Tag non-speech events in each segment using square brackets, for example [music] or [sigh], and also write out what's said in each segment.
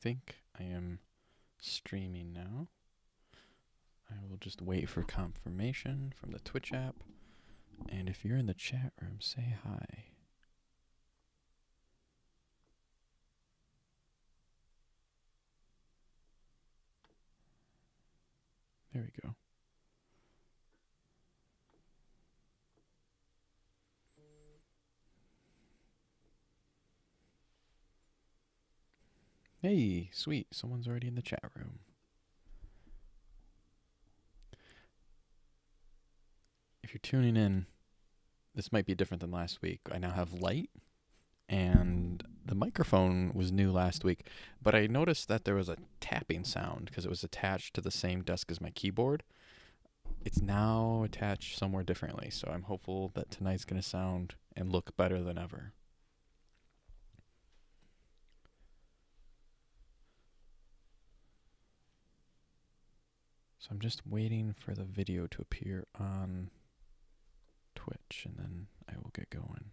think I am streaming now. I will just wait for confirmation from the Twitch app. And if you're in the chat room, say hi. There we go. Hey, sweet. Someone's already in the chat room. If you're tuning in, this might be different than last week. I now have light, and the microphone was new last week, but I noticed that there was a tapping sound because it was attached to the same desk as my keyboard. It's now attached somewhere differently, so I'm hopeful that tonight's going to sound and look better than ever. So I'm just waiting for the video to appear on Twitch and then I will get going.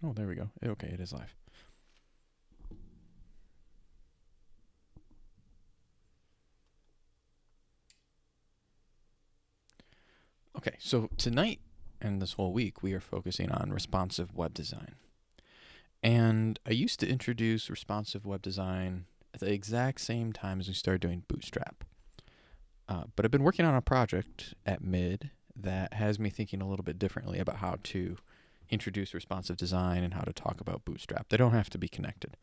Oh, there we go. Eh, okay, it is live. Okay, so tonight and this whole week we are focusing on responsive web design. And I used to introduce responsive web design at the exact same time as we started doing Bootstrap. Uh, but I've been working on a project at Mid that has me thinking a little bit differently about how to introduce responsive design and how to talk about Bootstrap. They don't have to be connected.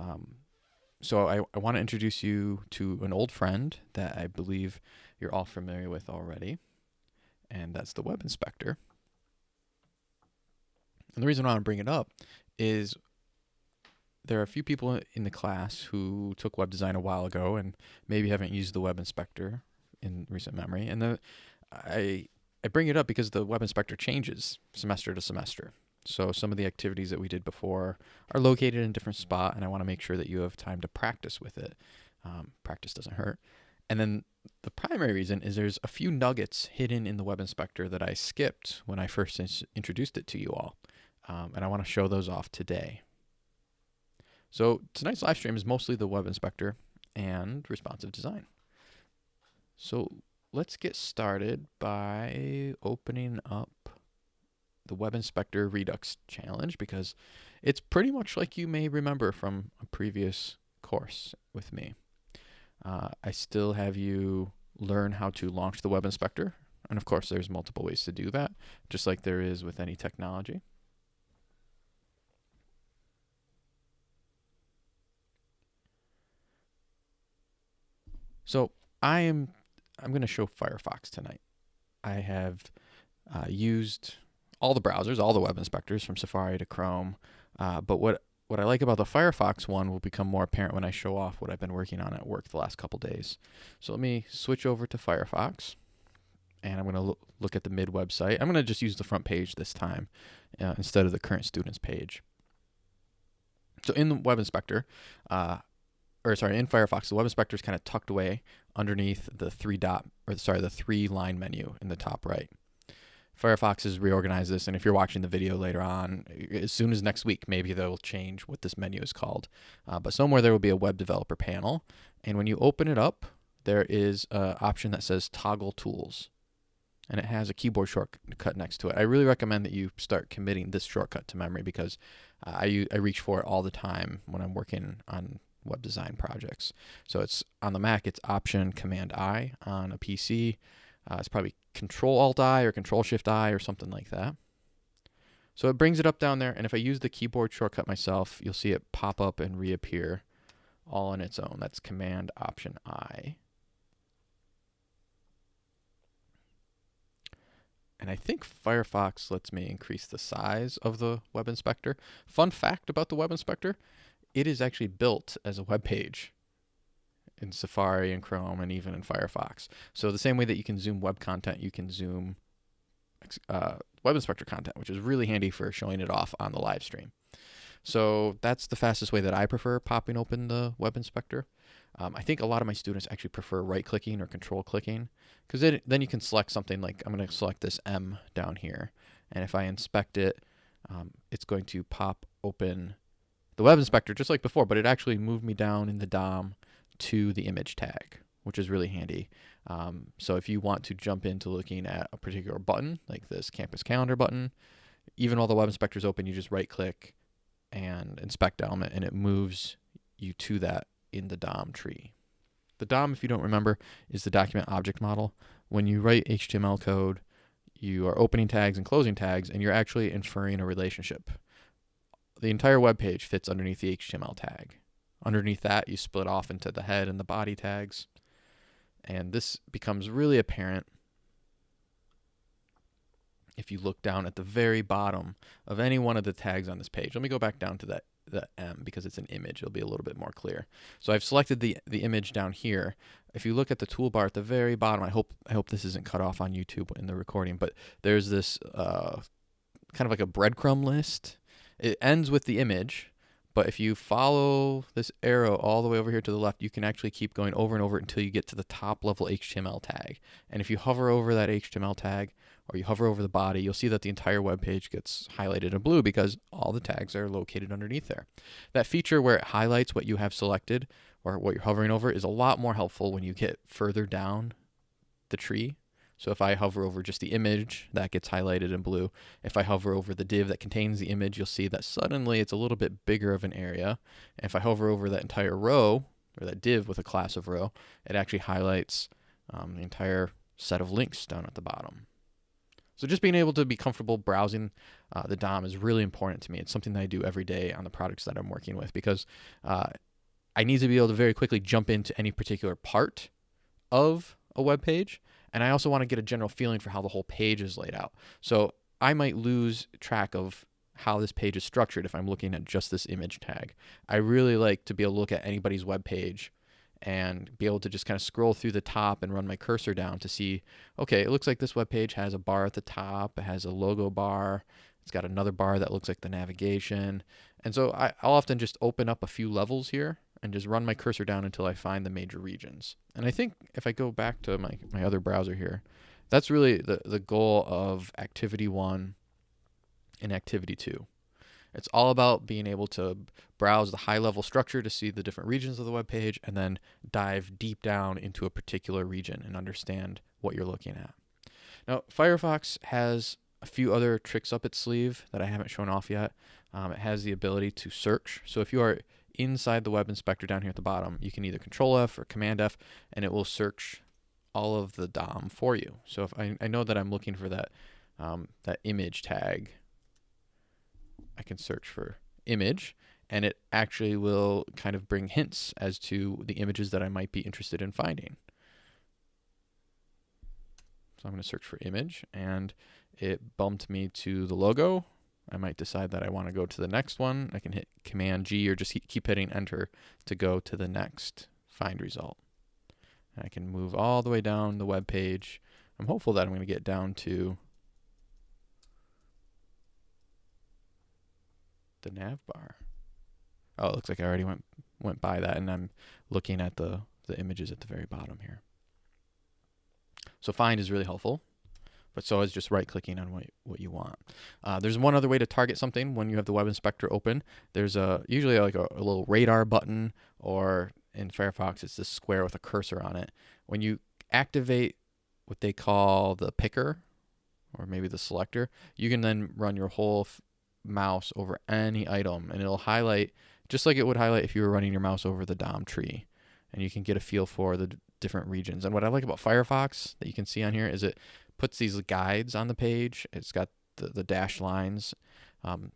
Um, so I, I want to introduce you to an old friend that I believe you're all familiar with already, and that's the Web Inspector. And the reason I want to bring it up is there are a few people in the class who took web design a while ago and maybe haven't used the web inspector in recent memory. And the, I I bring it up because the web inspector changes semester to semester. So some of the activities that we did before are located in a different spot, and I want to make sure that you have time to practice with it. Um, practice doesn't hurt. And then the primary reason is there's a few nuggets hidden in the web inspector that I skipped when I first introduced it to you all. Um, and I want to show those off today. So tonight's live stream is mostly the web inspector and responsive design. So let's get started by opening up the web inspector redux challenge because it's pretty much like you may remember from a previous course with me. Uh, I still have you learn how to launch the web inspector. And of course, there's multiple ways to do that, just like there is with any technology. So I am I'm going to show Firefox tonight. I have uh, used all the browsers, all the web inspectors from Safari to Chrome. Uh, but what what I like about the Firefox one will become more apparent when I show off what I've been working on at work the last couple days. So let me switch over to Firefox and I'm going to lo look at the mid website. I'm going to just use the front page this time uh, instead of the current students page. So in the web inspector, uh, or sorry, in Firefox, the web inspector is kind of tucked away underneath the three dot, or sorry, the three line menu in the top right. Firefox has reorganized this, and if you're watching the video later on, as soon as next week, maybe they'll change what this menu is called. Uh, but somewhere there will be a web developer panel, and when you open it up, there is an option that says toggle tools, and it has a keyboard shortcut next to it. I really recommend that you start committing this shortcut to memory because uh, I, I reach for it all the time when I'm working on web design projects. So it's on the Mac, it's Option Command I. On a PC, uh, it's probably Control Alt I or Control Shift I or something like that. So it brings it up down there, and if I use the keyboard shortcut myself, you'll see it pop up and reappear all on its own. That's Command Option I. And I think Firefox lets me increase the size of the web inspector. Fun fact about the web inspector, it is actually built as a web page in Safari and Chrome and even in Firefox. So the same way that you can zoom web content, you can zoom uh, web inspector content, which is really handy for showing it off on the live stream. So that's the fastest way that I prefer popping open the web inspector. Um, I think a lot of my students actually prefer right clicking or control clicking because then you can select something like I'm going to select this M down here. And if I inspect it, um, it's going to pop open the web inspector just like before, but it actually moved me down in the DOM to the image tag, which is really handy. Um, so if you want to jump into looking at a particular button, like this campus calendar button, even while the web inspector is open, you just right click and inspect element and it moves you to that in the DOM tree. The DOM, if you don't remember, is the document object model. When you write HTML code, you are opening tags and closing tags, and you're actually inferring a relationship. The entire web page fits underneath the HTML tag. Underneath that, you split off into the head and the body tags. And this becomes really apparent if you look down at the very bottom of any one of the tags on this page. Let me go back down to that the M because it's an image. It'll be a little bit more clear. So I've selected the the image down here. If you look at the toolbar at the very bottom, I hope I hope this isn't cut off on YouTube in the recording, but there's this uh, kind of like a breadcrumb list. It ends with the image, but if you follow this arrow all the way over here to the left, you can actually keep going over and over until you get to the top level HTML tag. And if you hover over that HTML tag, or you hover over the body, you'll see that the entire web page gets highlighted in blue because all the tags are located underneath there. That feature where it highlights what you have selected or what you're hovering over is a lot more helpful when you get further down the tree. So if I hover over just the image, that gets highlighted in blue. If I hover over the div that contains the image, you'll see that suddenly it's a little bit bigger of an area. And if I hover over that entire row, or that div with a class of row, it actually highlights um, the entire set of links down at the bottom. So just being able to be comfortable browsing uh, the DOM is really important to me. It's something that I do every day on the products that I'm working with because uh, I need to be able to very quickly jump into any particular part of a web page. And I also want to get a general feeling for how the whole page is laid out. So I might lose track of how this page is structured if I'm looking at just this image tag. I really like to be able to look at anybody's web page and be able to just kind of scroll through the top and run my cursor down to see, okay, it looks like this web page has a bar at the top, it has a logo bar, it's got another bar that looks like the navigation. And so I, will often just open up a few levels here and just run my cursor down until I find the major regions. And I think if I go back to my, my other browser here, that's really the, the goal of activity one and activity two. It's all about being able to browse the high level structure to see the different regions of the web page and then dive deep down into a particular region and understand what you're looking at. Now, Firefox has a few other tricks up its sleeve that I haven't shown off yet. Um, it has the ability to search. So if you are inside the web inspector down here at the bottom, you can either control F or command F and it will search all of the DOM for you. So if I, I know that I'm looking for that um, that image tag I can search for image and it actually will kind of bring hints as to the images that I might be interested in finding. So I'm going to search for image and it bumped me to the logo. I might decide that I want to go to the next one. I can hit Command G or just keep hitting enter to go to the next find result. And I can move all the way down the web page. I'm hopeful that I'm going to get down to the nav bar. Oh, it looks like I already went went by that, and I'm looking at the the images at the very bottom here. So find is really helpful, but so is just right clicking on what what you want. Uh, there's one other way to target something when you have the web inspector open. There's a usually like a, a little radar button, or in Firefox it's this square with a cursor on it. When you activate what they call the picker, or maybe the selector, you can then run your whole mouse over any item and it'll highlight just like it would highlight if you were running your mouse over the DOM tree and you can get a feel for the different regions. And what I like about Firefox that you can see on here is it puts these guides on the page. It's got the, the dashed lines. Um,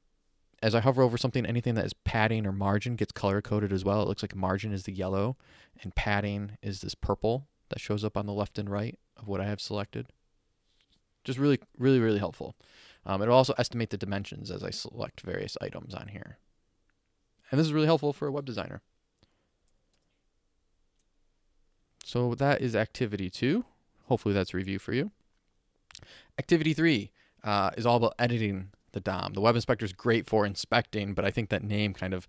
as I hover over something, anything that is padding or margin gets color coded as well. It looks like margin is the yellow and padding is this purple that shows up on the left and right of what I have selected. Just really, really, really helpful. Um, it'll also estimate the dimensions as I select various items on here. And this is really helpful for a web designer. So that is activity two. Hopefully that's review for you. Activity three uh, is all about editing the DOM. The web inspector is great for inspecting, but I think that name kind of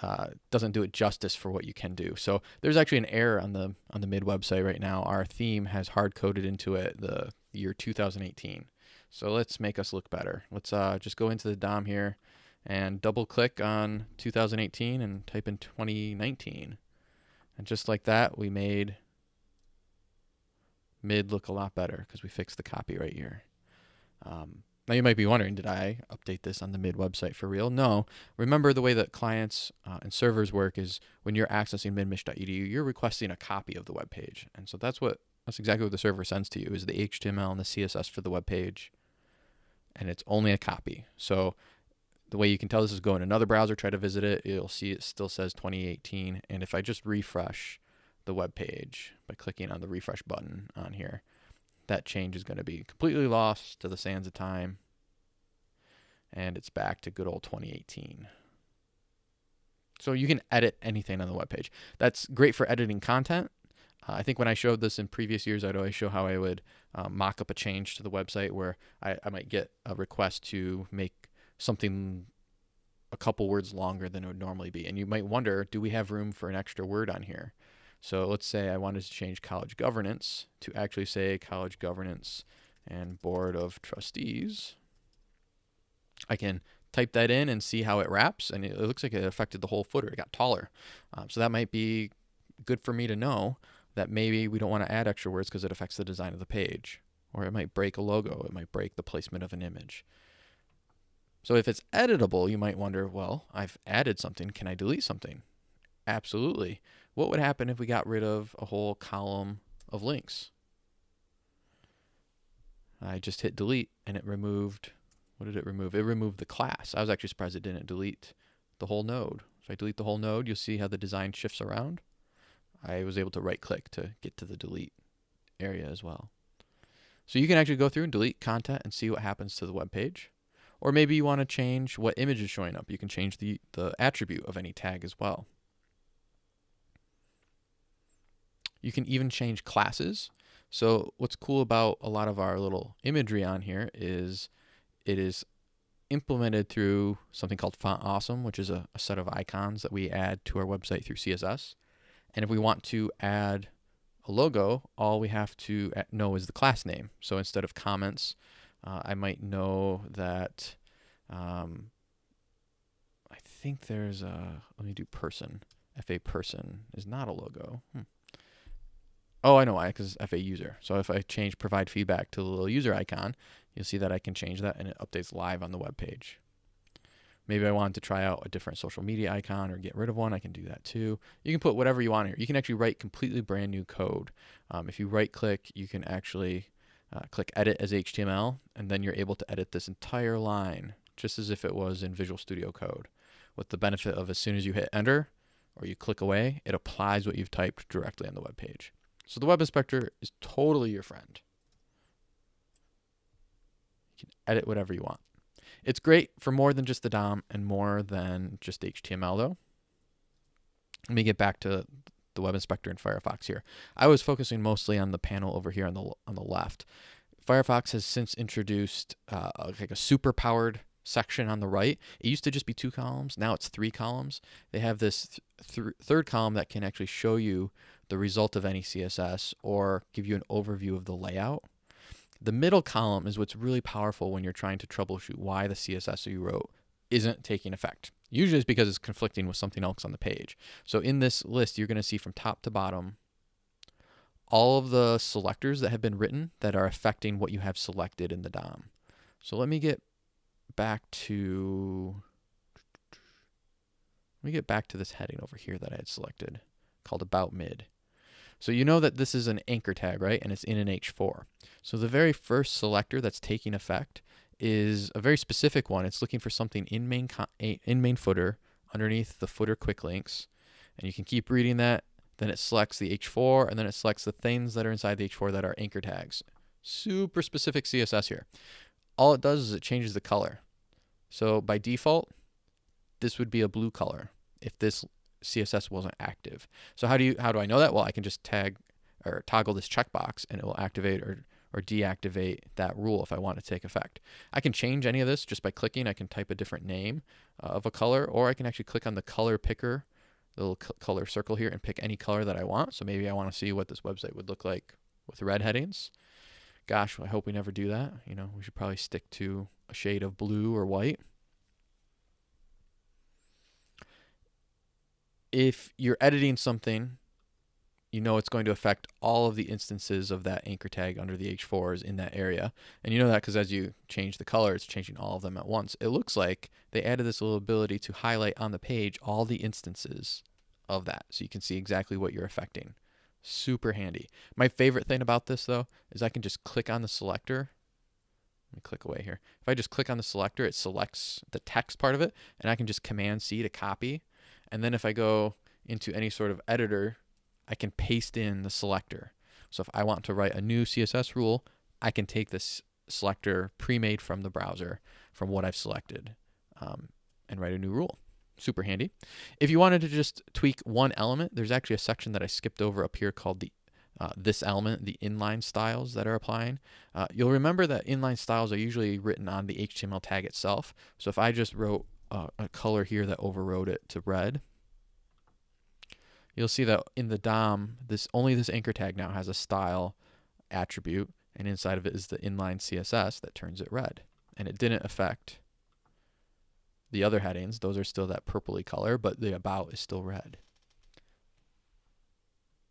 uh, doesn't do it justice for what you can do. So there's actually an error on the on the mid website right now. Our theme has hard coded into it the year 2018. So let's make us look better. Let's uh, just go into the DOM here and double click on 2018 and type in 2019. And just like that, we made mid look a lot better because we fixed the copy right here. Um, now you might be wondering, did I update this on the mid website for real? No. Remember the way that clients uh, and servers work is when you're accessing midmich.edu, you're requesting a copy of the web page. And so that's what that's exactly what the server sends to you is the HTML and the CSS for the web page. And it's only a copy. So the way you can tell this is go in another browser, try to visit it, you'll see it still says 2018. And if I just refresh the web page by clicking on the refresh button on here, that change is going to be completely lost to the sands of time. And it's back to good old 2018. So you can edit anything on the web page. That's great for editing content. Uh, I think when I showed this in previous years, I'd always show how I would um, mock up a change to the website where I, I might get a request to make something a couple words longer than it would normally be. And you might wonder, do we have room for an extra word on here? So let's say I wanted to change college governance to actually say college governance and board of trustees. I can type that in and see how it wraps, and it looks like it affected the whole footer. It got taller. Um, so that might be good for me to know that maybe we don't want to add extra words because it affects the design of the page. Or it might break a logo, it might break the placement of an image. So if it's editable, you might wonder, well, I've added something. Can I delete something? Absolutely. What would happen if we got rid of a whole column of links? I just hit delete and it removed, what did it remove? It removed the class. I was actually surprised it didn't delete the whole node. If I delete the whole node, you'll see how the design shifts around. I was able to right click to get to the delete area as well. So you can actually go through and delete content and see what happens to the web page. Or maybe you want to change what image is showing up. You can change the, the attribute of any tag as well. You can even change classes. So what's cool about a lot of our little imagery on here is it is implemented through something called Font Awesome, which is a, a set of icons that we add to our website through CSS. And if we want to add a logo, all we have to know is the class name. So instead of comments, uh, I might know that um, I think there's a, let me do person. FA person is not a logo. Hmm. Oh, I know why, because it's FA user. So if I change provide feedback to the little user icon, you'll see that I can change that and it updates live on the web page. Maybe I wanted to try out a different social media icon or get rid of one. I can do that too. You can put whatever you want here. You can actually write completely brand new code. Um, if you right click, you can actually uh, click edit as HTML, and then you're able to edit this entire line just as if it was in Visual Studio Code. With the benefit of as soon as you hit enter or you click away, it applies what you've typed directly on the web page. So the web inspector is totally your friend. You can edit whatever you want. It's great for more than just the DOM and more than just HTML though. Let me get back to the web inspector in Firefox here. I was focusing mostly on the panel over here on the on the left. Firefox has since introduced uh, like a super powered section on the right. It used to just be two columns. Now it's three columns. They have this th th third column that can actually show you the result of any CSS or give you an overview of the layout. The middle column is what's really powerful when you're trying to troubleshoot why the CSS you wrote isn't taking effect. Usually it's because it's conflicting with something else on the page. So in this list, you're going to see from top to bottom all of the selectors that have been written that are affecting what you have selected in the DOM. So let me get back to let me get back to this heading over here that I had selected called about mid. So you know that this is an anchor tag, right? And it's in an H4. So the very first selector that's taking effect is a very specific one. It's looking for something in main in main footer underneath the footer quick links. And you can keep reading that. Then it selects the H4 and then it selects the things that are inside the H4 that are anchor tags. Super specific CSS here. All it does is it changes the color. So by default, this would be a blue color if this CSS wasn't active. So how do you how do I know that? Well, I can just tag or toggle this checkbox and it will activate or or deactivate that rule if I want to take effect. I can change any of this just by clicking. I can type a different name uh, of a color, or I can actually click on the color picker, the little color circle here, and pick any color that I want. So maybe I want to see what this website would look like with red headings. Gosh, I hope we never do that. You know, we should probably stick to a shade of blue or white. If you're editing something, you know it's going to affect all of the instances of that anchor tag under the H4s in that area. And you know that because as you change the color, it's changing all of them at once. It looks like they added this little ability to highlight on the page all the instances of that. So you can see exactly what you're affecting. Super handy. My favorite thing about this though is I can just click on the selector. Let me click away here. If I just click on the selector, it selects the text part of it and I can just command C to copy. And then if I go into any sort of editor I can paste in the selector. So if I want to write a new CSS rule, I can take this selector pre-made from the browser from what I've selected um, and write a new rule. Super handy. If you wanted to just tweak one element, there's actually a section that I skipped over up here called the uh, this element, the inline styles that are applying. Uh, you'll remember that inline styles are usually written on the HTML tag itself. So if I just wrote a color here that overrode it to red, you'll see that in the DOM, this only this anchor tag now has a style attribute, and inside of it is the inline CSS that turns it red. And it didn't affect the other headings. Those are still that purpley color, but the about is still red.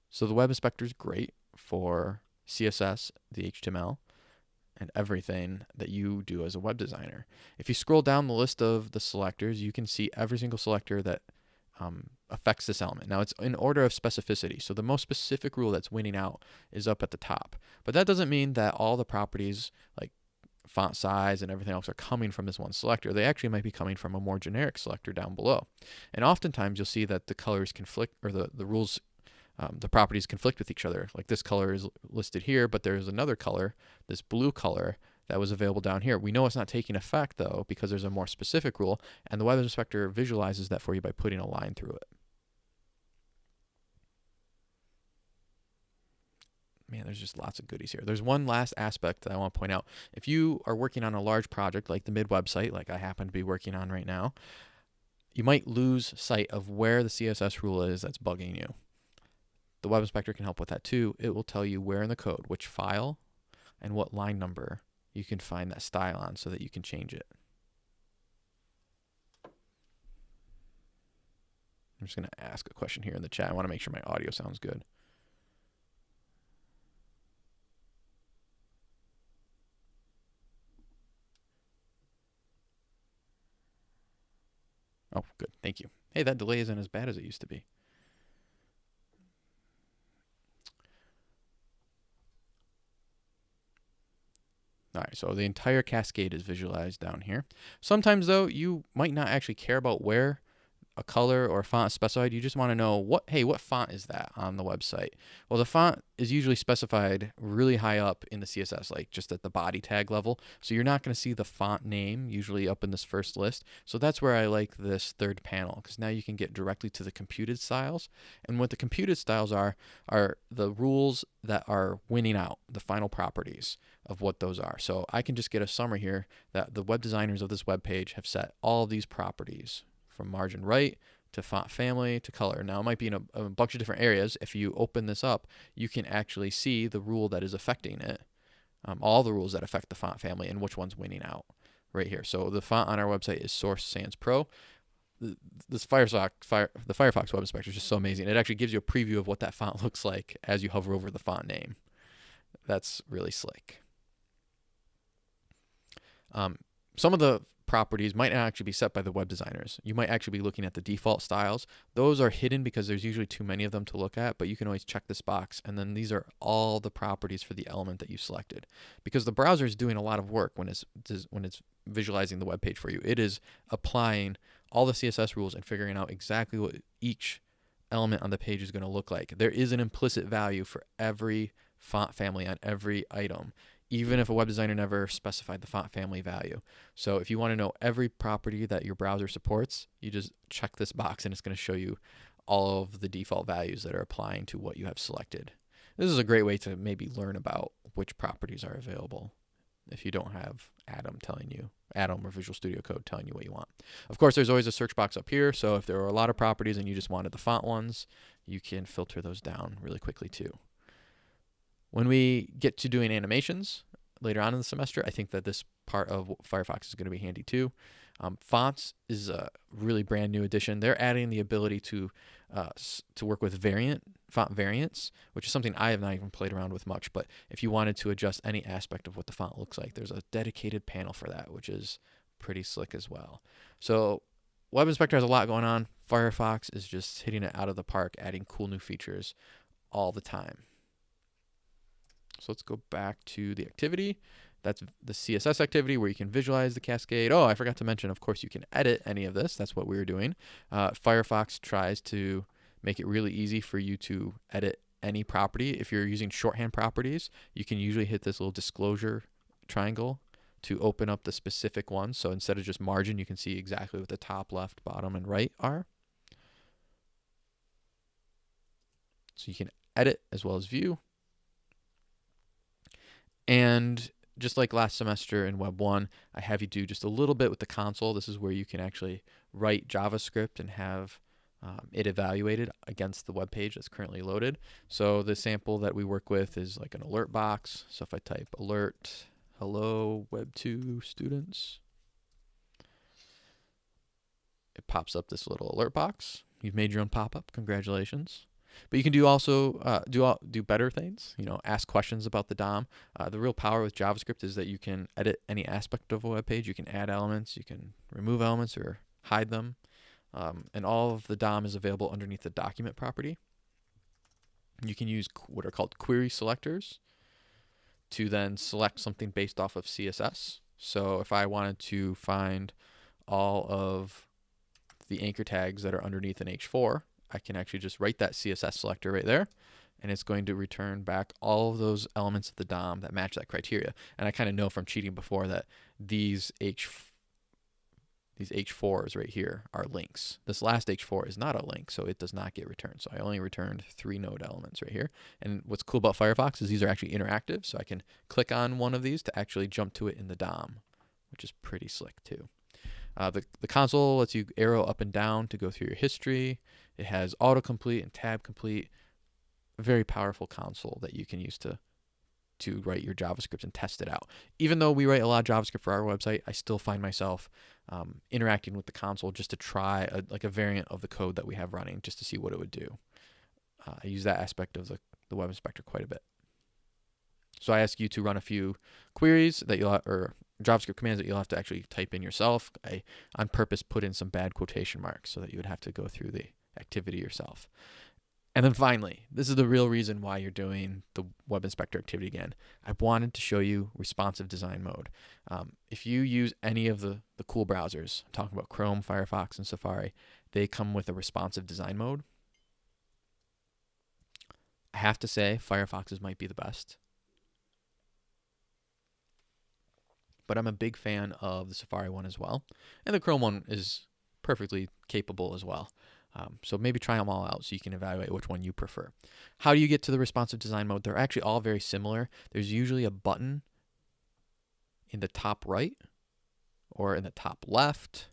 So the web inspector is great for CSS, the HTML, and everything that you do as a web designer. If you scroll down the list of the selectors, you can see every single selector that um, affects this element. Now it's in order of specificity. So the most specific rule that's winning out is up at the top. But that doesn't mean that all the properties like font size and everything else are coming from this one selector. They actually might be coming from a more generic selector down below. And oftentimes you'll see that the colors conflict or the, the rules um, the properties conflict with each other. Like this color is listed here, but there's another color, this blue color, that was available down here. We know it's not taking effect though because there's a more specific rule and the web inspector visualizes that for you by putting a line through it. Man, there's just lots of goodies here. There's one last aspect that I want to point out. If you are working on a large project like the mid website, like I happen to be working on right now, you might lose sight of where the CSS rule is that's bugging you. The web inspector can help with that too. It will tell you where in the code, which file, and what line number you can find that style on so that you can change it. I'm just going to ask a question here in the chat. I want to make sure my audio sounds good. Oh, good. Thank you. Hey, that delay isn't as bad as it used to be. All right, so the entire cascade is visualized down here. Sometimes though, you might not actually care about where a color or a font is specified. You just want to know what, hey, what font is that on the website? Well, the font is usually specified really high up in the CSS, like just at the body tag level. So you're not going to see the font name usually up in this first list. So that's where I like this third panel because now you can get directly to the computed styles. And what the computed styles are, are the rules that are winning out, the final properties of what those are. So I can just get a summary here that the web designers of this web page have set all these properties from margin right to font family to color. Now it might be in a, a, bunch of different areas. If you open this up, you can actually see the rule that is affecting it, um, all the rules that affect the font family and which one's winning out right here. So the font on our website is Source Sans Pro. This Firefox, Fire, the Firefox Web Inspector is just so amazing. It actually gives you a preview of what that font [laughs] looks like as you hover over the font name. That's really slick. Um, some of the properties might not actually be set by the web designers. You might actually be looking at the default styles. Those are hidden because there's usually too many of them to look at, but you can always check this box. And then these are all the properties for the element that you selected. Because the browser is doing a lot of work when it's, when it's visualizing the web page for you. It is applying all the CSS rules and figuring out exactly what each element on the page is going to look like. There is an implicit value for every font family on every item even if a web designer never specified the font family value. So if you want to know every property that your browser supports, you just check this box and it's going to show you all of the default values that are applying to what you have selected. This is a great way to maybe learn about which properties are available if you don't have Atom telling you, Atom or Visual Studio Code telling you what you want. Of course, there's always a search box up here, so if there are a lot of properties and you just wanted the font ones, you can filter those down really quickly too. When we get to doing animations later on in the semester, I think that this part of Firefox is going to be handy too. Um, fonts is a really brand new addition. They're adding the ability to uh, to work with variant font variants, which is something I have not even played around with much. But if you wanted to adjust any aspect of what the font looks like, there's a dedicated panel for that, which is pretty slick as well. So Web Inspector has a lot going on. Firefox is just hitting it out of the park, adding cool new features all the time. So let's go back to the activity. That's the CSS activity where you can visualize the cascade. Oh, I forgot to mention, of course, you can edit any of this. That's what we were doing. Uh, Firefox tries to make it really easy for you to edit any property. If you're using shorthand properties, you can usually hit this little disclosure triangle to open up the specific ones. So instead of just margin, you can see exactly what the top, left, bottom, and right are. So you can edit as well as view. And just like last semester in Web 1, I have you do just a little bit with the console. This is where you can actually write JavaScript and have um, it evaluated against the web page that's currently loaded. So the sample that we work with is like an alert box. So if I type alert, hello, Web 2 students, it pops up this little alert box. You've made your own pop-up. Congratulations. But you can do also uh, do all, do better things. You know, ask questions about the DOM. Uh, the real power with JavaScript is that you can edit any aspect of a web page. You can add elements. You can remove elements or hide them. Um, and all of the DOM is available underneath the document property. You can use what are called query selectors to then select something based off of CSS. So if I wanted to find all of the anchor tags that are underneath an H4, I can actually just write that CSS selector right there and it's going to return back all of those elements of the DOM that match that criteria. And I kind of know from cheating before that these H these H4s right here are links. This last H4 is not a link, so it does not get returned. So I only returned three node elements right here. And what's cool about Firefox is these are actually interactive, so I can click on one of these to actually jump to it in the DOM, which is pretty slick too. Uh, the, the console lets you arrow up and down to go through your history. It has autocomplete and tab complete. A very powerful console that you can use to to write your JavaScript and test it out. Even though we write a lot of JavaScript for our website, I still find myself um, interacting with the console just to try a, like a variant of the code that we have running just to see what it would do. Uh, I use that aspect of the, the web inspector quite a bit. So I ask you to run a few queries that you'll or JavaScript commands that you'll have to actually type in yourself. I on purpose put in some bad quotation marks so that you would have to go through the activity yourself. And then finally, this is the real reason why you're doing the web inspector activity again. I wanted to show you responsive design mode. Um, if you use any of the, the cool browsers, I'm talking about Chrome, Firefox, and Safari, they come with a responsive design mode. I have to say, Firefox's might be the best. But I'm a big fan of the Safari one as well. And the Chrome one is perfectly capable as well. Um, so maybe try them all out so you can evaluate which one you prefer. How do you get to the responsive design mode? They're actually all very similar. There's usually a button in the top right or in the top left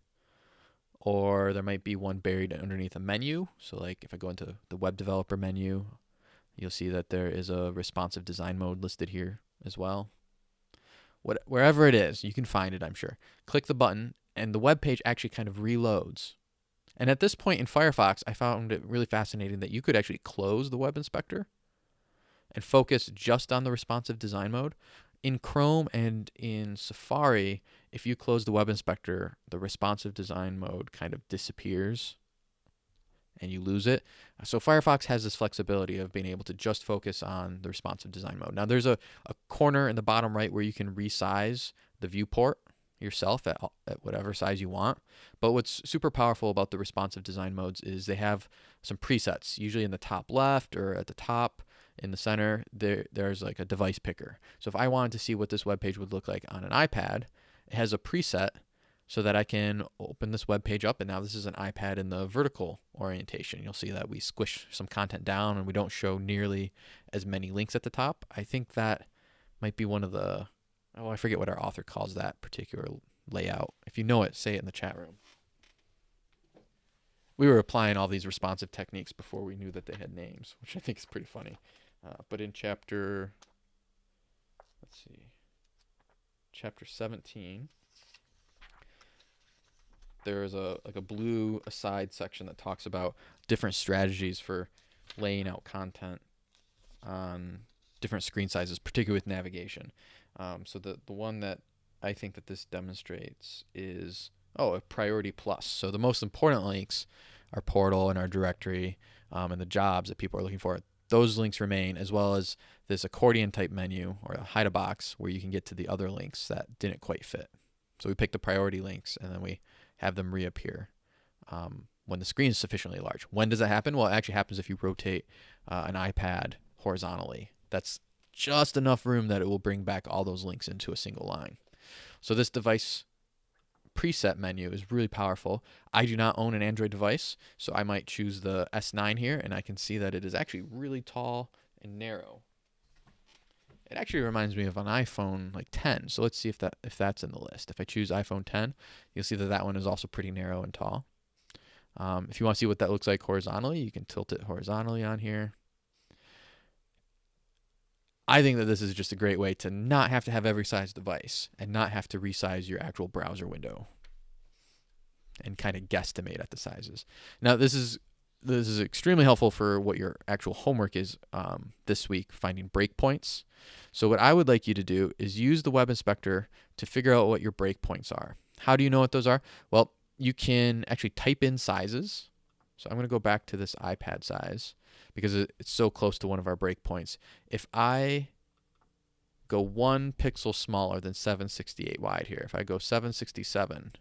or there might be one buried underneath a menu. So like if I go into the web developer menu, you'll see that there is a responsive design mode listed here as well. What, wherever it is, you can find it, I'm sure. Click the button and the web page actually kind of reloads and at this point in Firefox, I found it really fascinating that you could actually close the web inspector and focus just on the responsive design mode. In Chrome and in Safari, if you close the web inspector, the responsive design mode kind of disappears and you lose it. So Firefox has this flexibility of being able to just focus on the responsive design mode. Now there's a, a corner in the bottom right where you can resize the viewport yourself at, at whatever size you want. But what's super powerful about the responsive design modes is they have some presets, usually in the top left or at the top in the center, there there's like a device picker. So if I wanted to see what this web page would look like on an iPad, it has a preset so that I can open this web page up and now this is an iPad in the vertical orientation. You'll see that we squish some content down and we don't show nearly as many links at the top. I think that might be one of the Oh, I forget what our author calls that particular layout. If you know it, say it in the chat room. We were applying all these responsive techniques before we knew that they had names, which I think is pretty funny. Uh, but in chapter, let's see, chapter 17, there's a like a blue aside section that talks about different strategies for laying out content on different screen sizes, particularly with navigation. Um, so the the one that I think that this demonstrates is oh a priority plus. So the most important links our portal and our directory um, and the jobs that people are looking for. Those links remain, as well as this accordion type menu or a hide a box where you can get to the other links that didn't quite fit. So we pick the priority links and then we have them reappear um, when the screen is sufficiently large. When does that happen? Well, it actually happens if you rotate uh, an iPad horizontally. That's just enough room that it will bring back all those links into a single line. So this device preset menu is really powerful. I do not own an Android device, so I might choose the S9 here, and I can see that it is actually really tall and narrow. It actually reminds me of an iPhone like 10. So let's see if that if that's in the list. If I choose iPhone 10, you'll see that that one is also pretty narrow and tall. Um, if you want to see what that looks like horizontally, you can tilt it horizontally on here. I think that this is just a great way to not have to have every size device and not have to resize your actual browser window and kind of guesstimate at the sizes. Now this is this is extremely helpful for what your actual homework is um, this week, finding breakpoints. So what I would like you to do is use the web inspector to figure out what your breakpoints are. How do you know what those are? Well, you can actually type in sizes. So I'm going to go back to this iPad size because it's so close to one of our breakpoints. If I go one pixel smaller than 768 wide here, if I go 767,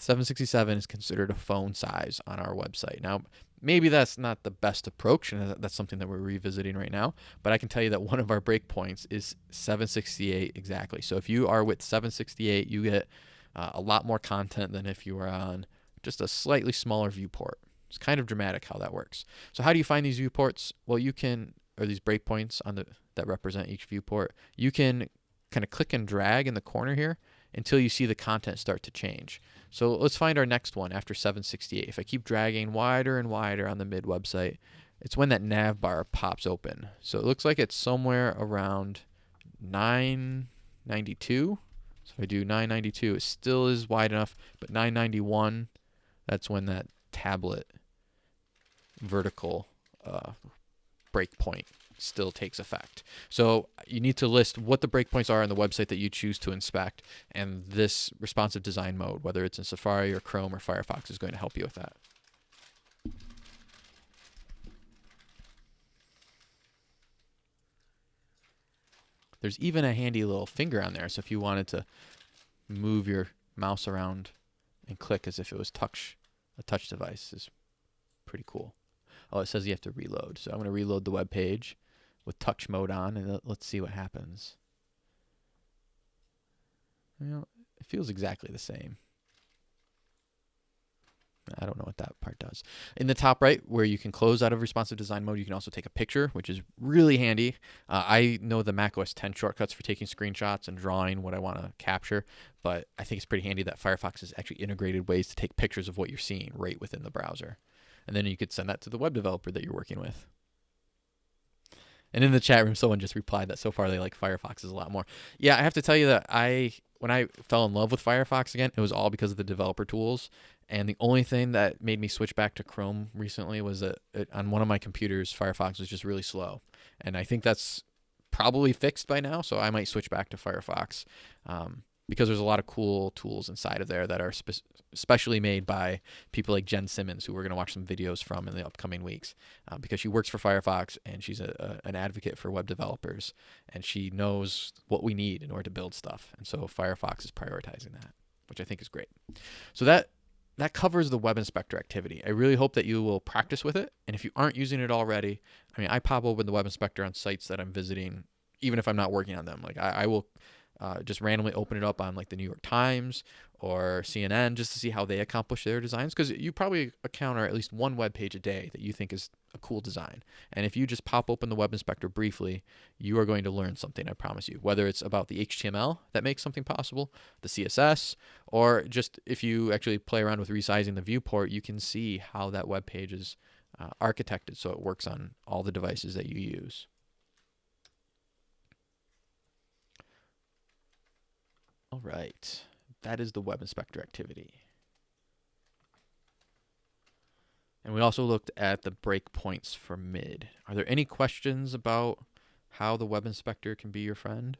767 is considered a phone size on our website. Now, maybe that's not the best approach, and that's something that we're revisiting right now, but I can tell you that one of our breakpoints is 768 exactly. So if you are with 768, you get uh, a lot more content than if you were on just a slightly smaller viewport. It's kind of dramatic how that works. So how do you find these viewports? Well, you can, or these breakpoints on the that represent each viewport. You can kind of click and drag in the corner here until you see the content start to change. So let's find our next one after 768. If I keep dragging wider and wider on the mid website, it's when that nav bar pops open. So it looks like it's somewhere around 992. So if I do 992, it still is wide enough, but 991, that's when that tablet vertical uh, breakpoint still takes effect. So you need to list what the breakpoints are on the website that you choose to inspect, and this responsive design mode, whether it's in Safari or Chrome or Firefox, is going to help you with that. There's even a handy little finger on there, so if you wanted to move your mouse around and click as if it was touch a touch device is pretty cool. Oh, it says you have to reload. So I'm going to reload the web page with touch mode on, and let's see what happens. Know, it feels exactly the same. I don't know what that part does. In the top right, where you can close out of responsive design mode, you can also take a picture, which is really handy. Uh, I know the Mac OS 10 shortcuts for taking screenshots and drawing what I want to capture, but I think it's pretty handy that Firefox has actually integrated ways to take pictures of what you're seeing right within the browser. And then you could send that to the web developer that you're working with. And in the chat room, someone just replied that so far they like Firefox is a lot more. Yeah, I have to tell you that I when I fell in love with Firefox again, it was all because of the developer tools. And the only thing that made me switch back to Chrome recently was that it, on one of my computers, Firefox was just really slow. And I think that's probably fixed by now, so I might switch back to Firefox. Um, because there's a lot of cool tools inside of there that are spe- specially made by people like Jen Simmons, who we're going to watch some videos from in the upcoming weeks, uh, because she works for Firefox and she's a, a, an advocate for web developers, and she knows what we need in order to build stuff, and so Firefox is prioritizing that, which I think is great. So that that covers the web inspector activity. I really hope that you will practice with it, and if you aren't using it already, I mean, I pop open the web inspector on sites that I'm visiting, even if I'm not working on them. Like I, I will uh, just randomly open it up on like the New York Times or CNN just to see how they accomplish their designs because you probably encounter at least one web page a day that you think is a cool design. And if you just pop open the web inspector briefly, you are going to learn something, I promise you. Whether it's about the HTML that makes something possible, the CSS, or just if you actually play around with resizing the viewport, you can see how that web page is uh, architected so it works on all the devices that you use. All right, that is the web inspector activity. And we also looked at the breakpoints for mid. Are there any questions about how the web inspector can be your friend?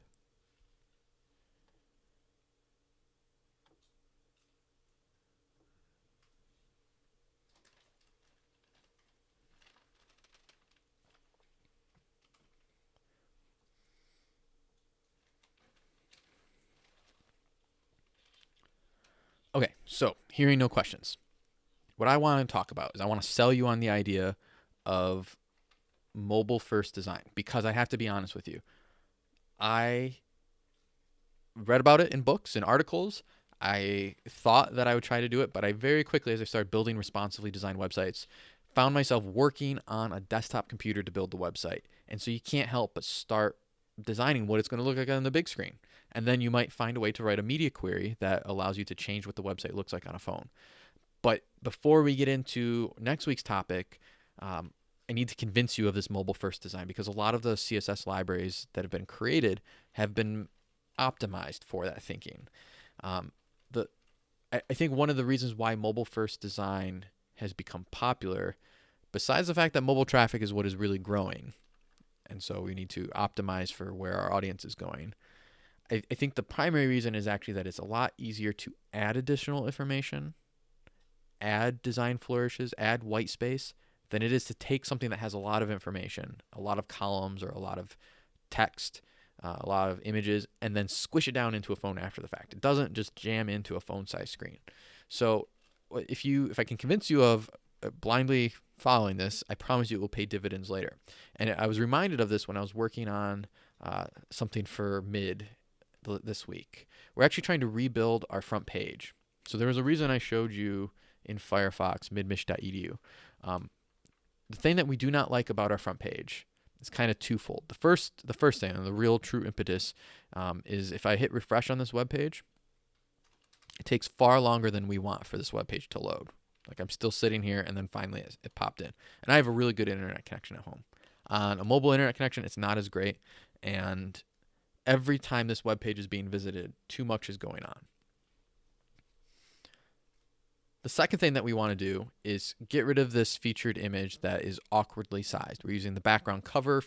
Okay, so hearing no questions. What I want to talk about is I want to sell you on the idea of mobile first design because I have to be honest with you. I read about it in books and articles. I thought that I would try to do it, but I very quickly, as I started building responsively designed websites, found myself working on a desktop computer to build the website. And so you can't help but start designing what it's going to look like on the big screen. And then you might find a way to write a media query that allows you to change what the website looks like on a phone. But before we get into next week's topic, um, I need to convince you of this mobile first design because a lot of the CSS libraries that have been created have been optimized for that thinking. Um, the I, I think one of the reasons why mobile first design has become popular, besides the fact that mobile traffic is what is really growing, and so we need to optimize for where our audience is going. I, I think the primary reason is actually that it's a lot easier to add additional information, add design flourishes, add white space than it is to take something that has a lot of information, a lot of columns or a lot of text, uh, a lot of images, and then squish it down into a phone after the fact. It doesn't just jam into a phone size screen. So if you if I can convince you of uh, blindly following this, I promise you it will pay dividends later. And I was reminded of this when I was working on uh, something for mid this week. We're actually trying to rebuild our front page. So there was a reason I showed you in Firefox midmich.edu. Um, the thing that we do not like about our front page is kind of twofold. The first, the first thing, and the real true impetus, um, is if I hit refresh on this web page, it takes far longer than we want for this web page to load. Like I'm still sitting here and then finally it, it popped in. And I have a really good internet connection at home. On a mobile internet connection, it's not as great. And every time this web page is being visited, too much is going on. The second thing that we want to do is get rid of this featured image that is awkwardly sized. We're using the background cover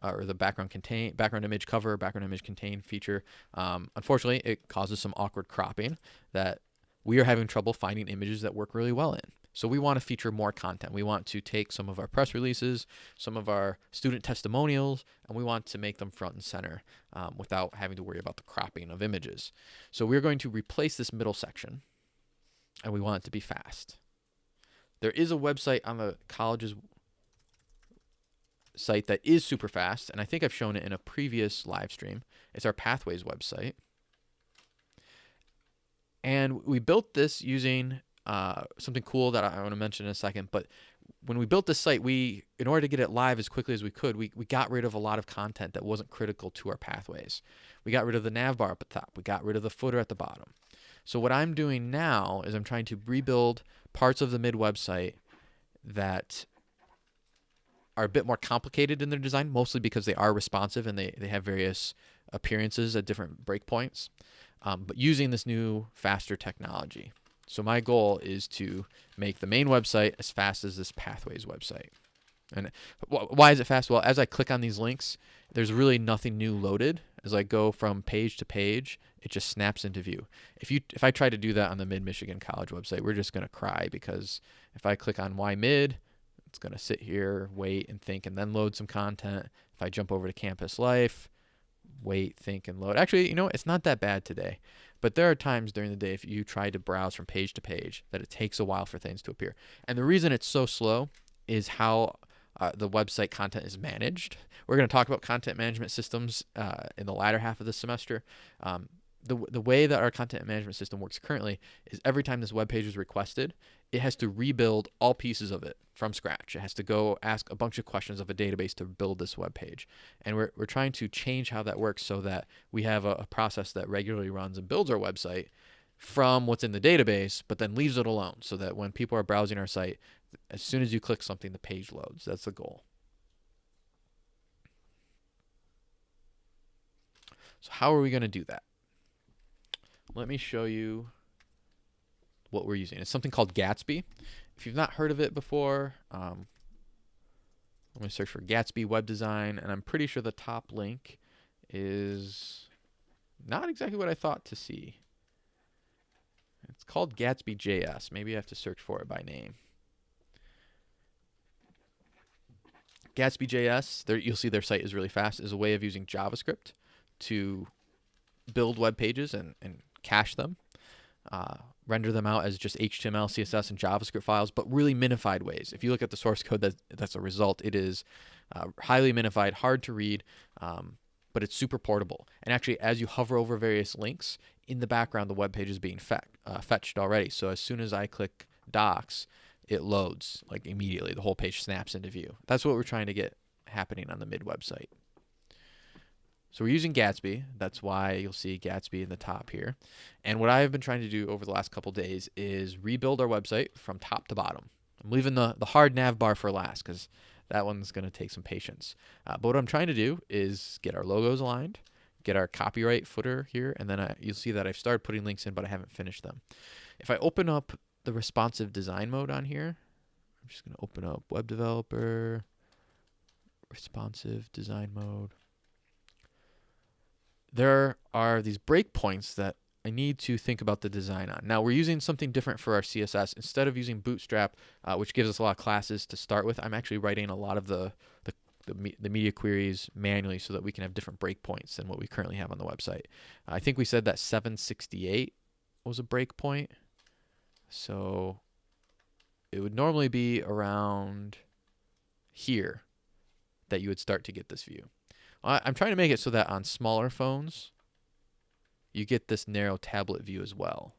uh, or the background contain background image cover, background image contain feature. Um, unfortunately, it causes some awkward cropping that we are having trouble finding images that work really well in. So we want to feature more content. We want to take some of our press releases, some of our student testimonials, and we want to make them front and center um, without having to worry about the cropping of images. So we're going to replace this middle section, and we want it to be fast. There is a website on the college's site that is super fast, and I think I've shown it in a previous live stream. It's our Pathways website. And we built this using uh, something cool that I want to mention in a second. But when we built this site, we, in order to get it live as quickly as we could, we, we got rid of a lot of content that wasn't critical to our pathways. We got rid of the nav bar at the top. We got rid of the footer at the bottom. So what I'm doing now is I'm trying to rebuild parts of the mid website that are a bit more complicated in their design, mostly because they are responsive and they, they have various appearances at different breakpoints, um, but using this new, faster technology. So my goal is to make the main website as fast as this Pathways website. And why is it fast? Well, as I click on these links, there's really nothing new loaded. As I go from page to page, it just snaps into view. If you if I try to do that on the Mid Michigan College website, we're just gonna cry because if I click on Why Mid, it's gonna sit here, wait and think, and then load some content. If I jump over to Campus Life, wait, think, and load. Actually, you know, it's not that bad today. But there are times during the day if you try to browse from page to page that it takes a while for things to appear. And the reason it's so slow is how uh, the website content is managed. We're going to talk about content management systems uh, in the latter half of the semester. Um, the, the way that our content management system works currently is every time this web page is requested, it has to rebuild all pieces of it from scratch. It has to go ask a bunch of questions of a database to build this web page. And we're, we're trying to change how that works so that we have a, a process that regularly runs and builds our website from what's in the database, but then leaves it alone so that when people are browsing our site, as soon as you click something, the page loads. That's the goal. So how are we going to do that? let me show you what we're using. It's something called Gatsby. If you've not heard of it before, um, I'm going to search for Gatsby web design, and I'm pretty sure the top link is not exactly what I thought to see. It's called Gatsby JS. Maybe I have to search for it by name. Gatsby JS, there, you'll see their site is really fast, is a way of using JavaScript to build web pages and, and cache them, uh, render them out as just HTML, CSS, and JavaScript files, but really minified ways. If you look at the source code that, that's a result, it is uh, highly minified, hard to read, um, but it's super portable. And actually, as you hover over various links, in the background, the web page is being fe uh, fetched already. So as soon as I click docs, it loads like immediately. The whole page snaps into view. That's what we're trying to get happening on the mid website. So we're using Gatsby. That's why you'll see Gatsby in the top here. And what I've been trying to do over the last couple days is rebuild our website from top to bottom. I'm leaving the, the hard nav bar for last because that one's going to take some patience. Uh, but what I'm trying to do is get our logos aligned, get our copyright footer here, and then I, you'll see that I've started putting links in, but I haven't finished them. If I open up the responsive design mode on here, I'm just going to open up web developer, responsive design mode there are these breakpoints that I need to think about the design on. Now we're using something different for our CSS. Instead of using Bootstrap, uh, which gives us a lot of classes to start with, I'm actually writing a lot of the, the, the, the, media queries manually so that we can have different breakpoints than what we currently have on the website. I think we said that 768 was a breakpoint. So it would normally be around here that you would start to get this view. I'm trying to make it so that on smaller phones, you get this narrow tablet view as well.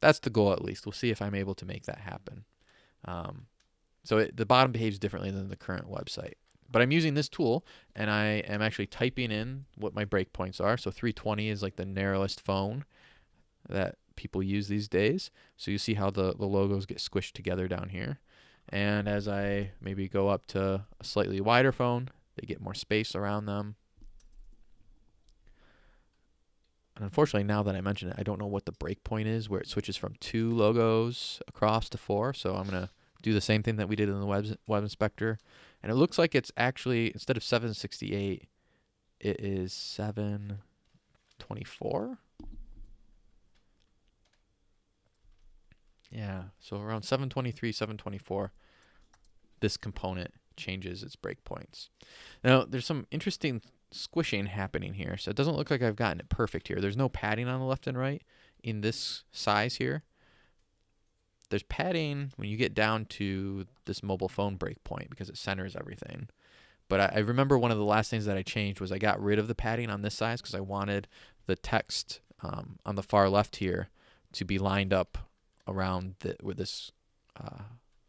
That's the goal at least. We'll see if I'm able to make that happen. Um, so it, the bottom behaves differently than the current website. But I'm using this tool and I am actually typing in what my breakpoints are. So 320 is like the narrowest phone that people use these days. So you see how the, the logos get squished together down here. And as I maybe go up to a slightly wider phone, they get more space around them. And unfortunately, now that I mention it, I don't know what the breakpoint is where it switches from two logos across to four. So I'm going to do the same thing that we did in the web, web inspector. And it looks like it's actually, instead of 768, it is 724. Yeah, so around 723, 724, this component changes its breakpoints. Now, there's some interesting squishing happening here. So it doesn't look like I've gotten it perfect here. There's no padding on the left and right in this size here. There's padding when you get down to this mobile phone breakpoint because it centers everything. But I, I, remember one of the last things that I changed was I got rid of the padding on this size because I wanted the text um, on the far left here to be lined up around the, with this uh,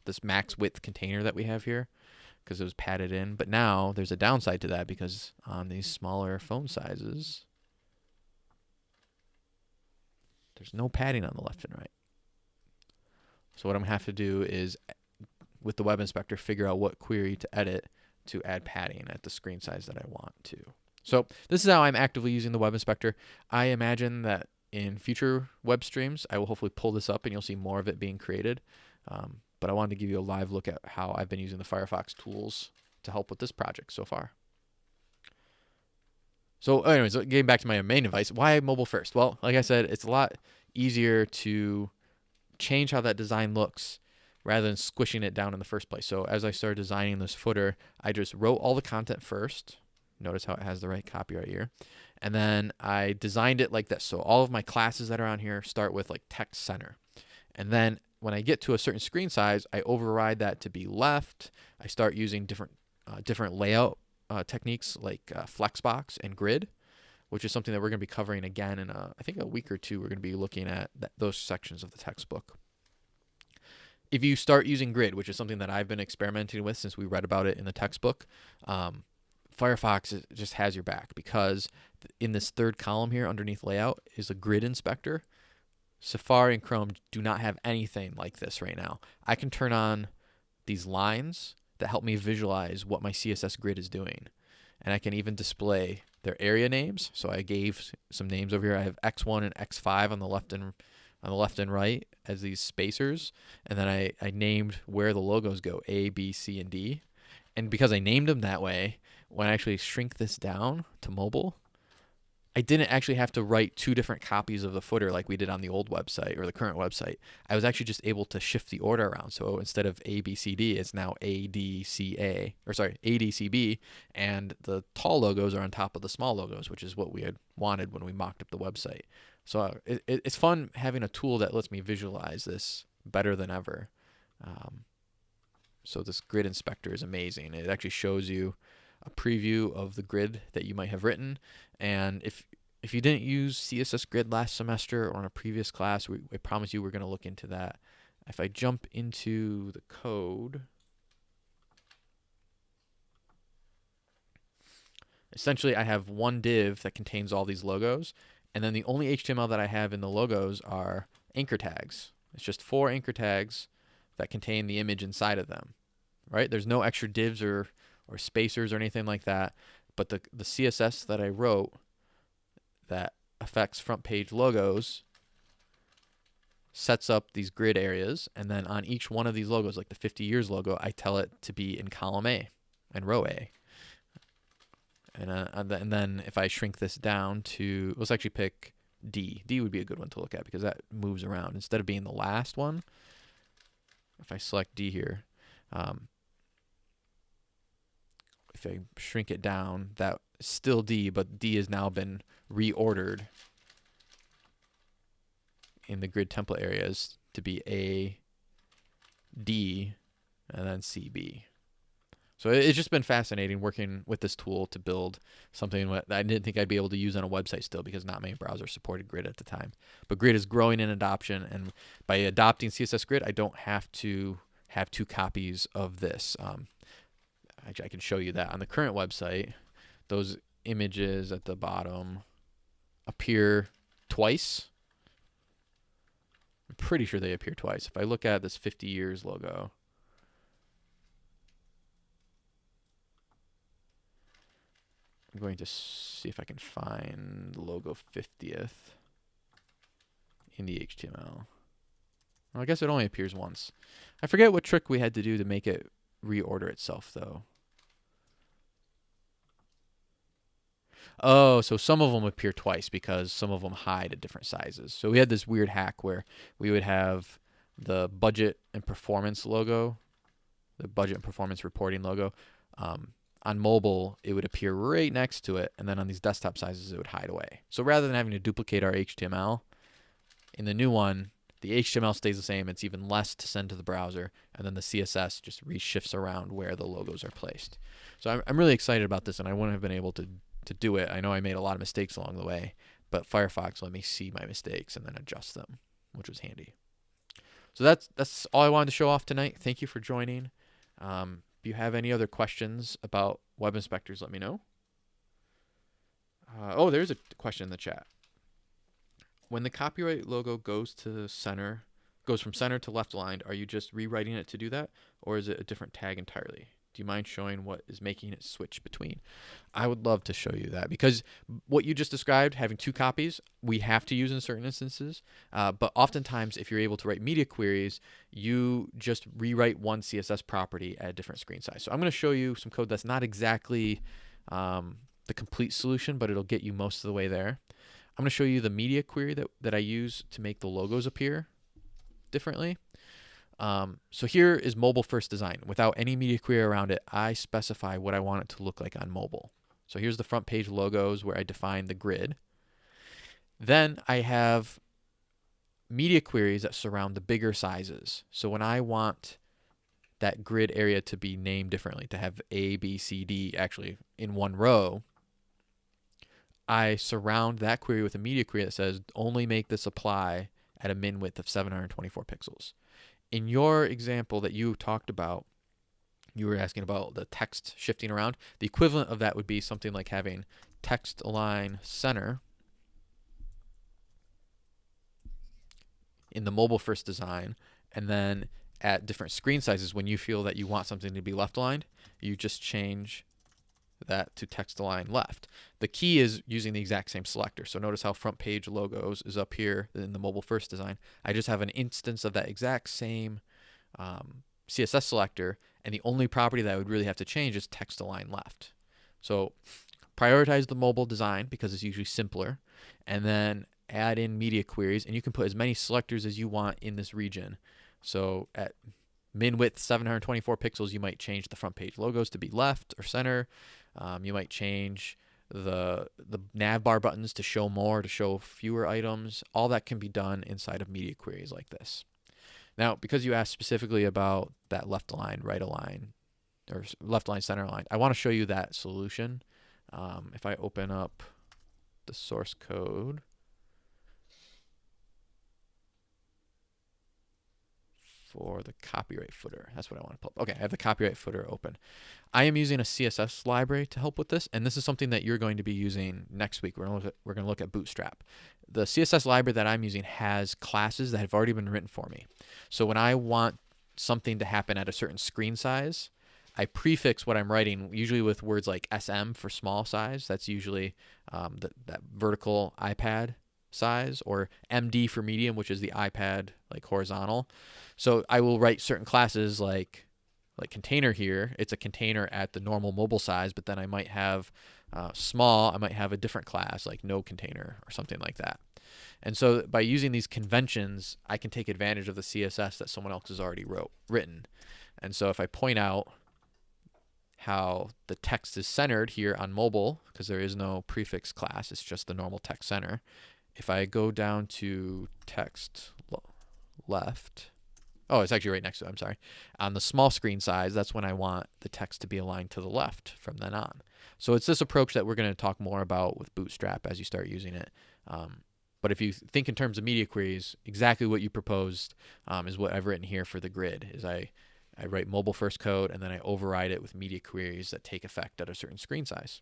this max width container that we have here because it was padded in. But now there's a downside to that because on these smaller phone sizes, there's no padding on the left and right. So what I'm gonna have to do is, with the web inspector, figure out what query to edit to add padding at the screen size that I want to. So this is how I'm actively using the web inspector. I imagine that in future web streams, I will hopefully pull this up and you'll see more of it being created. Um, but I wanted to give you a live look at how I've been using the Firefox tools to help with this project so far. So anyways, getting back to my main advice, why mobile first? Well, like I said, it's a lot easier to change how that design looks rather than squishing it down in the first place. So as I started designing this footer, I just wrote all the content first. Notice how it has the right copyright here. And then I designed it like this. So all of my classes that are on here start with like text center. And then when I get to a certain screen size, I override that to be left. I start using different uh, different layout uh, techniques like uh, Flexbox and Grid, which is something that we're going to be covering again in a, I think a week or two. We're going to be looking at those sections of the textbook. If you start using Grid, which is something that I've been experimenting with since we read about it in the textbook, um, Firefox just has your back because in this third column here underneath layout is a grid inspector. Safari and Chrome do not have anything like this right now. I can turn on these lines that help me visualize what my CSS grid is doing. And I can even display their area names. So I gave some names over here. I have X1 and X5 on the left and on the left and right as these spacers, and then I, I named where the logos go A, B, C, and D. And because I named them that way, when I actually shrink this down to mobile, I didn't actually have to write two different copies of the footer like we did on the old website or the current website. I was actually just able to shift the order around. So instead of A, B, C, D, it's now A, D, C, A, or sorry, A, D, C, B, and the tall logos are on top of the small logos, which is what we had wanted when we mocked up the website. So uh, it, it's fun having a tool that lets me visualize this better than ever. Um, so this grid inspector is amazing. It actually shows you a preview of the grid that you might have written. And if if you didn't use CSS Grid last semester or in a previous class, we, promise you we're going to look into that. If I jump into the code, essentially I have one div that contains all these logos, and then the only HTML that I have in the logos are anchor tags. It's just four anchor tags that contain the image inside of them, right? There's no extra divs or or spacers or anything like that. But the, the CSS that I wrote that affects front page logos sets up these grid areas. And then on each one of these logos, like the 50 years logo, I tell it to be in column A and row A. And, uh, and then if I shrink this down to, let's actually pick D. D would be a good one to look at because that moves around. Instead of being the last one, if I select D here, um, if I shrink it down, that still D, but D has now been reordered in the grid template areas to be A, D, and then CB. So it's just been fascinating working with this tool to build something that I didn't think I'd be able to use on a website still because not many browsers supported Grid at the time. But Grid is growing in adoption, and by adopting CSS Grid, I don't have to have two copies of this. Um, Actually, I can show you that on the current website. Those images at the bottom appear twice. I'm pretty sure they appear twice. If I look at this 50 years logo, I'm going to see if I can find logo 50th in the HTML. Well, I guess it only appears once. I forget what trick we had to do to make it reorder itself, though. Oh, so some of them appear twice because some of them hide at different sizes. So we had this weird hack where we would have the budget and performance logo, the budget and performance reporting logo. Um, on mobile, it would appear right next to it, and then on these desktop sizes, it would hide away. So rather than having to duplicate our HTML, in the new one, the HTML stays the same. It's even less to send to the browser, and then the CSS just reshifts around where the logos are placed. So I'm, I'm really excited about this, and I wouldn't have been able to to do it. I know I made a lot of mistakes along the way, but Firefox let me see my mistakes and then adjust them, which was handy. So that's that's all I wanted to show off tonight. Thank you for joining. Um, if you have any other questions about web inspectors, let me know. Uh, oh, there's a question in the chat. When the copyright logo goes to center, goes from center to left aligned, are you just rewriting it to do that, or is it a different tag entirely? Do you mind showing what is making it switch between? I would love to show you that because what you just described, having two copies, we have to use in certain instances. Uh, but oftentimes, if you're able to write media queries, you just rewrite one CSS property at a different screen size. So I'm going to show you some code that's not exactly um, the complete solution, but it'll get you most of the way there. I'm going to show you the media query that, that I use to make the logos appear differently. Um, so here is mobile first design. Without any media query around it, I specify what I want it to look like on mobile. So here's the front page logos where I define the grid. Then I have media queries that surround the bigger sizes. So when I want that grid area to be named differently, to have A, B, C, D actually in one row, I surround that query with a media query that says only make this apply at a min width of 724 pixels in your example that you talked about, you were asking about the text shifting around. The equivalent of that would be something like having text align center in the mobile first design, and then at different screen sizes, when you feel that you want something to be left aligned, you just change that to text align left. The key is using the exact same selector. So notice how front page logos is up here in the mobile first design. I just have an instance of that exact same um, CSS selector, and the only property that I would really have to change is text align left. So prioritize the mobile design because it's usually simpler, and then add in media queries, and you can put as many selectors as you want in this region. So at min width 724 pixels, you might change the front page logos to be left or center. Um, you might change the the nav bar buttons to show more, to show fewer items. All that can be done inside of media queries like this. Now, because you asked specifically about that left align, right align, or left align, center align, I want to show you that solution. Um, if I open up the source code, for the copyright footer. That's what I want to pull up. Okay, I have the copyright footer open. I am using a CSS library to help with this, and this is something that you're going to be using next week. We're going to look at, we're going to look at Bootstrap. The CSS library that I'm using has classes that have already been written for me. So when I want something to happen at a certain screen size, I prefix what I'm writing usually with words like SM for small size. That's usually um, the, that vertical iPad size or MD for medium, which is the iPad like horizontal. So I will write certain classes like like container here. It's a container at the normal mobile size, but then I might have uh, small. I might have a different class like no container or something like that. And so by using these conventions, I can take advantage of the CSS that someone else has already wrote written. And so if I point out how the text is centered here on mobile, because there is no prefix class, it's just the normal text center, if I go down to text left, oh, it's actually right next to it, I'm sorry. On the small screen size, that's when I want the text to be aligned to the left from then on. So it's this approach that we're going to talk more about with Bootstrap as you start using it. Um, but if you think in terms of media queries, exactly what you proposed um, is what I've written here for the grid. Is I I write mobile first code and then I override it with media queries that take effect at a certain screen size.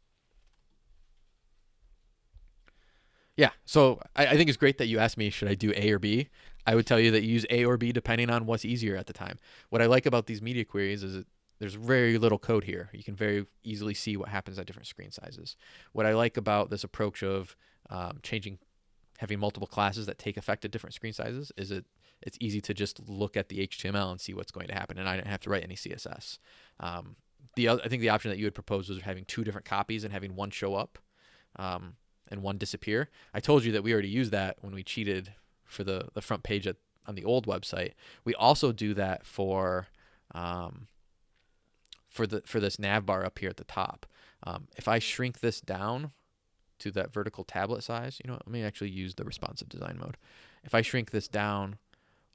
Yeah. So I, I, think it's great that you asked me, should I do A or B? I would tell you that you use A or B depending on what's easier at the time. What I like about these media queries is that there's very little code here. You can very easily see what happens at different screen sizes. What I like about this approach of um, changing, having multiple classes that take effect at different screen sizes is it it's easy to just look at the HTML and see what's going to happen, and I didn't have to write any CSS. Um, the other, I think the option that you had proposed was having two different copies and having one show up. Um, and one disappear. I told you that we already used that when we cheated for the, the front page at, on the old website. We also do that for um, for the for this nav bar up here at the top. Um, if I shrink this down to that vertical tablet size, you know, let me actually use the responsive design mode. If I shrink this down,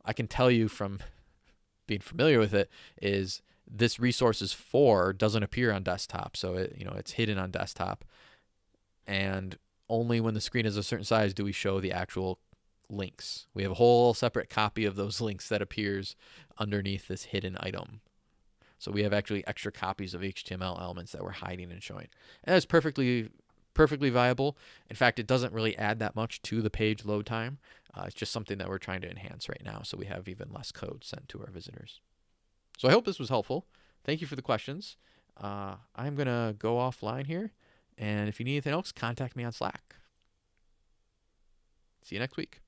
I can tell you from [laughs] being familiar with it is this resources for doesn't appear on desktop, so it you know it's hidden on desktop, and only when the screen is a certain size do we show the actual links. We have a whole separate copy of those [laughs] links that appears underneath this hidden item. So we have actually extra copies of HTML elements that we're hiding and showing. And that's perfectly perfectly viable. In fact, it doesn't really add that much to the page load time. Uh, it's just something that we're trying to enhance right now so we have even less code sent to our visitors. So I hope this was helpful. Thank you for the questions. Uh, I'm going to go offline here and if you need anything else, contact me on Slack. See you next week.